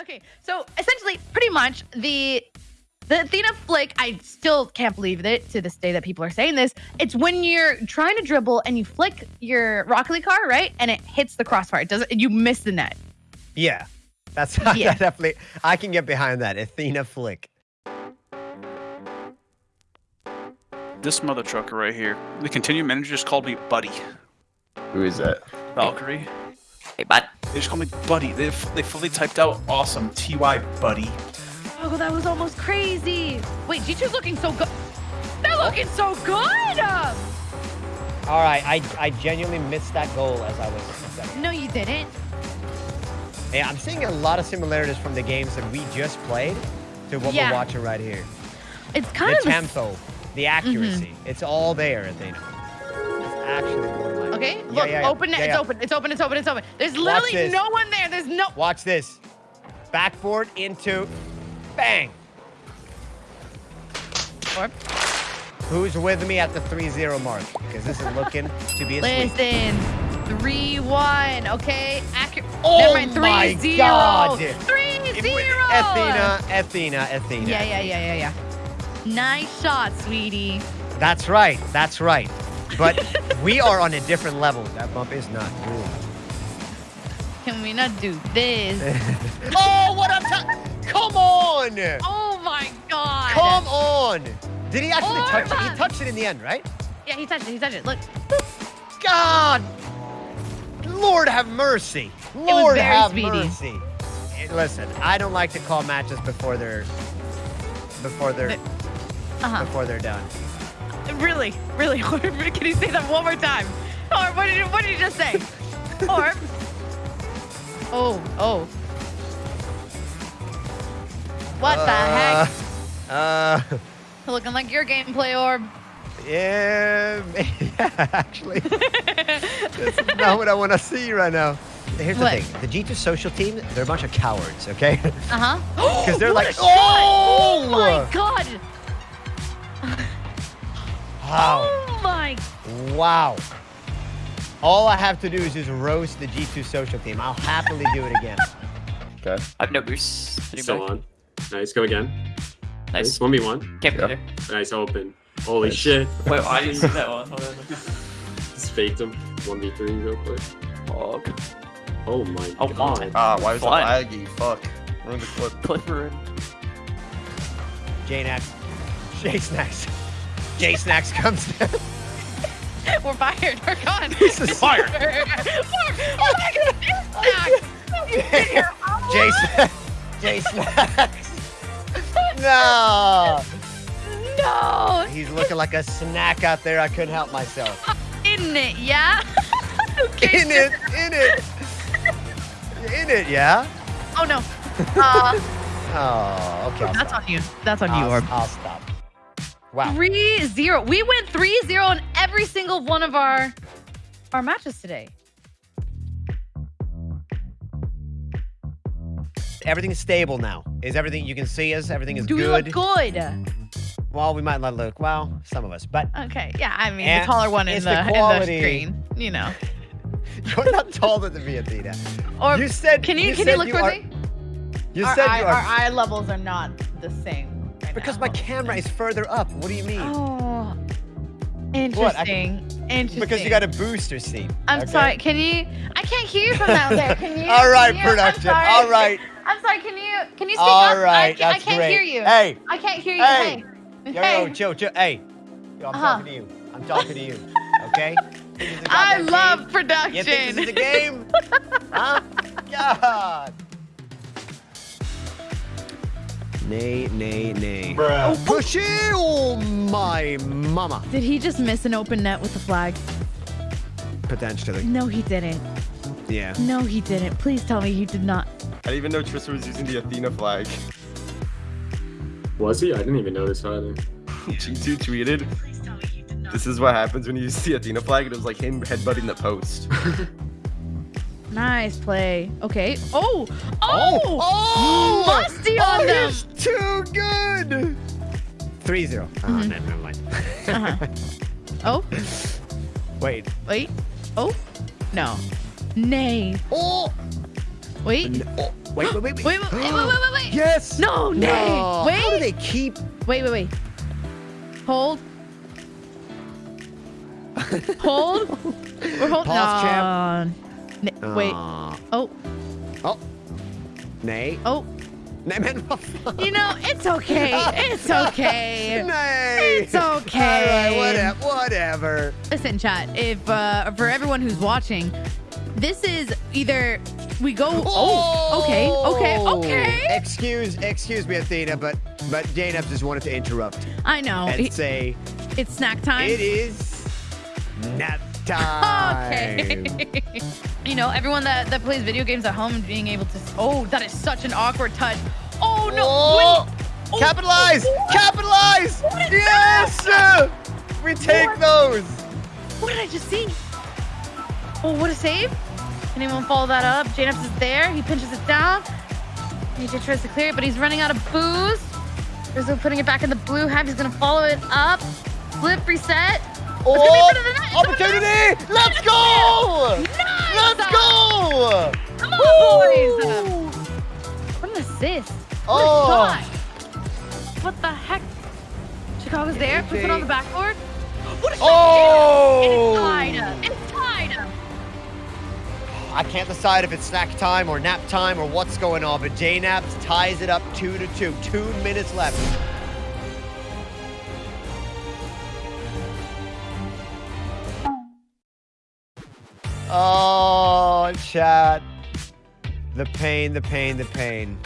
Okay, so essentially, pretty much the the Athena flick. I still can't believe it to this day that people are saying this. It's when you're trying to dribble and you flick your Rocket League car, right, and it hits the crossbar. It doesn't. You miss the net. Yeah, that's Yeah. definitely. I can get behind that Athena flick. This mother trucker right here. The continuum manager just called me Buddy. Who is that? Valkyrie. Hey, bud. They just called me Buddy. They they fully typed out awesome. Ty Buddy. Oh, that was almost crazy. Wait, G2's looking so good. They're looking so good. All right, I I genuinely missed that goal as I was. setting. No, you didn't. Yeah, I'm seeing a lot of similarities from the games that we just played to what Yeah. we're watching right here. It's kind the of the tempo, the accuracy, mm-hmm. it's all there, Athena. It's actually one of my. Okay, look, yeah, yeah. open it. It's open. It's open. It's open. It's open. There's literally no one there. There's no. Watch this. Backboard into, bang. Orb. Who's with me at the 3-0 mark? Because this is looking to be a. Listen, three one. Okay, accurate. Oh Never mind, three my zero. God. Three zero. Athena, Athena, Athena. Yeah, yeah, yeah, yeah, yeah. Nice shot, sweetie. That's right. That's right. But we are on a different level. That bump is not good. Can we not do this? oh, what I'm ta- Come on! oh my god. Come on! Did he actually Oh, touch it? He touched it in the end, right? Yeah, he touched it. He touched it. Look. God! Lord have mercy. was Lord very have speedy. mercy. Listen, I don't like to call matches before they're before they're Uh huh. before they're done. Really, really. Can you say that one more time? Or what did you, what did you just say? or. Oh, oh. What the heck? Uh, Looking like your gameplay orb. yeah, yeah, actually, this is not what I want to see right now. Here's What? the thing: the G2 social team, they're a bunch of cowards, okay? Uh-huh. Because they're like, "Oh!" oh my god! Wow, Oh my! wow. All I have to do is just roast the G2 social team. I'll happily do it again. Okay. I have no boost. Sitting Still back. on. Nice, go again. Nice. Nice. 1v1. Can't be Yeah. there. Nice, open. Holy Nice. shit. Wait, I didn't see that one. Hold on. Just faked him. 1v3 real quick. Fog. Oh my god. Oh god. my. Ah, why was it Fine. laggy? Fuck. Ruined the clip. Clipper and JKnaps, J-Snacks. J-Snacks comes down. We're fired. We're gone. This is fired. oh my god! You sit here. J-Snacks. J-Snacks. No. No. He's looking like a snack out there. I couldn't help myself. In it, yeah. okay. In it, in it. In it, yeah? Oh no. Uh, Oh, okay. That's on you. That's on you, I'll, Orb. I'll stop. Wow. Three zero. We went three zero in every single one of our our matches today. Everything's stable now. Is everything you can see us? Everything is Do we good. look good? Well, we might not look. Well, some of us, but Okay. Yeah. I mean, the taller one in the, the in the screen. You know. you're not taller than me, Athena. Or You said. can you, can you look are, me? You our, said eye, you our eye levels are not the same. Because my camera is further up. What do you mean? Oh, What? I interesting. Interesting. because you got a booster seat. I'm okay? sorry. Can you? I can't hear you from out there. Can you? All right, can you- production. All right. I'm sorry. Can you? Can you speak All up? I can't, That's I can't great. hear you. Hey. I can't hear you. Hey. Hey. Yo, yo, chill, chill. Hey. Yo, I'm Uh-huh. talking to you. I'm talking to you. Okay? Think this is a I love game? production. You think this is a game? huh? God. Nay, nay, nay. Bruh. Oh, push it! Oh, my mama. Did he just miss an open net with the flag? Potentially. No, he didn't. Yeah. No, he didn't. Please tell me he did not. I didn't even know Tristan was using the Athena flag. Was he? I didn't even notice either. G2 tweeted, this is what happens when you see the Athena flag. and It was like him headbutting the post. Nice play. Okay. Oh. Oh. Oh! Musty on oh, them. he's too good! 3 0. Oh, Mhm. no, never mind. Uh-huh. Oh. Wait. Wait. Oh. No. Nay. Oh! Wait. N- oh. Wait, wait, wait, wait. Wait, wait, wait, wait, wait, wait. Yes. No, Nate. No. Wait. How do they keep? Wait, wait, wait. Hold. Hold. We're holding Pause, champ. Wait. Oh, Oh. Nay. oh. Nay, man. You know, it's okay. It's okay. Nay. It's okay. All right, whatever. Whatever. Listen, chat. If uh, for everyone who's watching, this is either we go. Oh, okay, okay, okay. Excuse, excuse me, Athena, but but Dana just wanted to interrupt I know. and say it's snack time. it is nap time. Okay. You know, everyone that, that plays video games at home being able to. Oh, that is such an awkward touch. Oh no! Oh! Oh, Capitalize! oh, Capitalize! Yes! We take What? those. What did I just see? Oh, what a save! Can anyone follow that up? JKnaps is there. He pinches it down. AJ tries to clear it, but he's running out of booze. Rizzo putting it back in the blue half. He's gonna follow it up. Flip, reset. Oh, gonna be for the net. It's gonna opportunity! Let's go! What an assist. What Oh. What the heck? Chicago's there. Puts it on the backboard. What a shot. Oh! And it's tied. up. It's tied. up. I can't decide if it's snack time or nap time or what's going on, but J Naps ties it up two to two. Two minutes left. Oh, chat. The pain, the pain, the pain.